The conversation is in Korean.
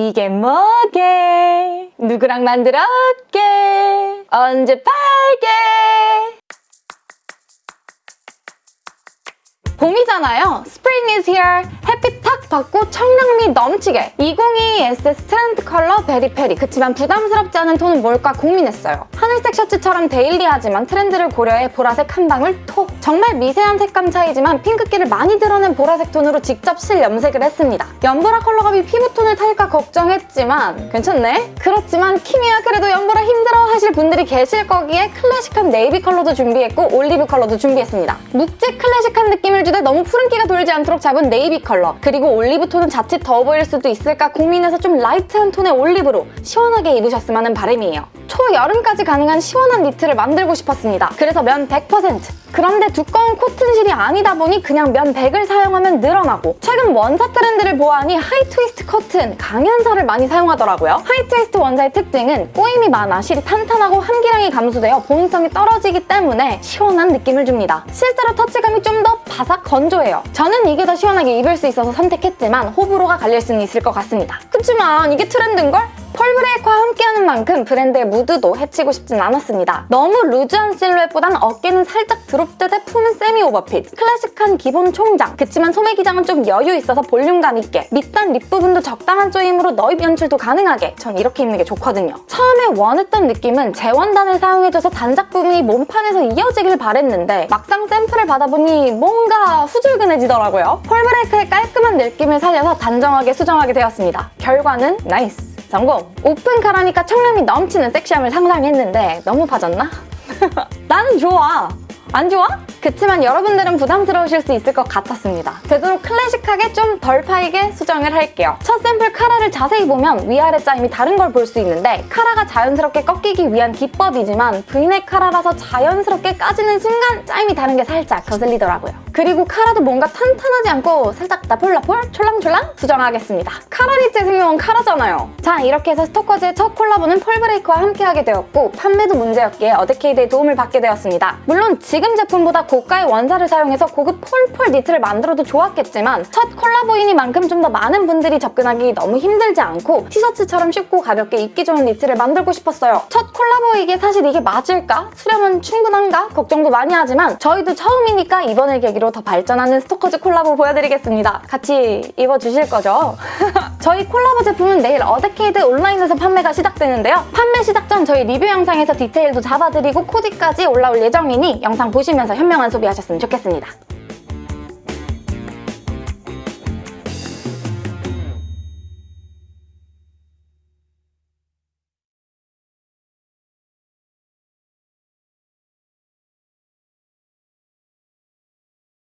이게 뭐게? 누구랑 만들었게? 언제 팔게? 봄이잖아요. Spring is here. 햇빛 탁 받고 청량미 넘치게. 2022 SS 트렌드 컬러 Very Peri. 그치만 부담스럽지 않은 톤은 뭘까 고민했어요. 하늘색 셔츠처럼 daily하지만 트렌드를 고려해 보라색 한 방울 톡. 정말 미세한 색감 차이지만 핑크기를 많이 드러낸 보라색 톤으로 직접 실 염색을 했습니다. 연보라 컬러감이 피부톤을 탈까 걱정했지만 괜찮네? 그렇지만 키미야 그래도 연보라 힘들어 하실 분들이 계실 거기에 클래식한 네이비 컬러도 준비했고 올리브 컬러도 준비했습니다. 묵직 클래식한 느낌을 주되 너무 푸른기가 돌지 않도록 잡은 네이비 컬러 그리고 올리브 톤은 자칫 더워 보일 수도 있을까 고민해서 좀 light한 톤의 올리브로 시원하게 입으셨으면 하는 바람이에요. 초여름까지 가능한 시원한 니트를 만들고 싶었습니다. 그래서 면 100%! 그런데 두꺼운 코튼실이 아니다 보니 그냥 면 100을 사용하면 늘어나고 최근 원사 트렌드를 보아하니 high twist cotton, 강연사를 많이 사용하더라고요. high twist 원사의 특징은 꼬임이 많아 실이 탄탄하고 함기량이 감소되어 보온성이 떨어지기 때문에 시원한 느낌을 줍니다. 실제로 터치감이 좀 더 바삭 건조해요. 저는 이게 더 시원하게 입을 수 있어서 선택했지만 호불호가 갈릴 수는 있을 것 같습니다. 그치만 이게 트렌드인걸? 펄브레이크와 만큼 브랜드의 무드도 해치고 싶진 않았습니다. 너무 loose한 실루엣보단 어깨는 살짝 drop듯 해 품은 semi overfit, 클래식한 기본 총장, 그치만 소매 기장은 좀 여유 있어서 볼륨감 있게, 밑단 rib 부분도 적당한 조임으로 넣입 연출도 가능하게 전 이렇게 입는 게 좋거든요. 처음에 원했던 느낌은 재원단을 사용해줘서 단작 부분이 몸판에서 이어지길 바랬는데 막상 샘플을 받아보니 뭔가 후줄근해지더라고요. 펄브레이크의 깔끔한 느낌을 살려서 단정하게 수정하게 되었습니다. 결과는 Nice! 성공! 오픈 카라니까 청량미 넘치는 섹시함을 상상했는데 너무 파졌나? 나는 좋아! 안 좋아? 그치만 여러분들은 부담스러우실 수 있을 것 같았습니다. 되도록 클래식하게 좀 덜 파이게 수정을 할게요. 첫 샘플 카라를 자세히 보면 위아래 짜임이 다른 걸 볼 수 있는데 카라가 자연스럽게 꺾이기 위한 기법이지만 브이넥 카라라서 자연스럽게 까지는 순간 짜임이 다른 게 살짝 거슬리더라고요. 그리고 카라도 뭔가 탄탄하지 않고 살짝 나폴나폴 촐랑촐랑 수정하겠습니다. 카라니트의 생명은 카라잖아요. 자 이렇게 해서 스토커즈의 첫 콜라보는 폴브레이크와 함께하게 되었고 판매도 문제였기에 어데케이드의 도움을 받게 되었습니다. 물론 지금 제품보다 고가의 원사를 사용해서 고급 폴폴 니트를 만들어도 좋았겠지만 첫 콜라보이니만큼 좀 더 많은 분들이 접근하기 너무 힘들지 않고 티셔츠처럼 쉽고 가볍게 입기 좋은 니트를 만들고 싶었어요. 첫 콜라보이기에 사실 이게 맞을까? 수량은 충분한가? 걱정도 많이 하지만 저희도 처음이니까 이번을 계기로 더 발전하는 스토커즈 콜라보 보여드리겠습니다. 같이 입어주실 거죠? 저희 콜라보 제품은 내일 어데케이드 온라인에서 판매가 시작되는데요. 판매 시작 전 저희 리뷰 영상에서 디테일도 잡아드리고 코디까지 올라올 예정이니 영상 보시면서 현명한 소비하셨으면 좋겠습니다.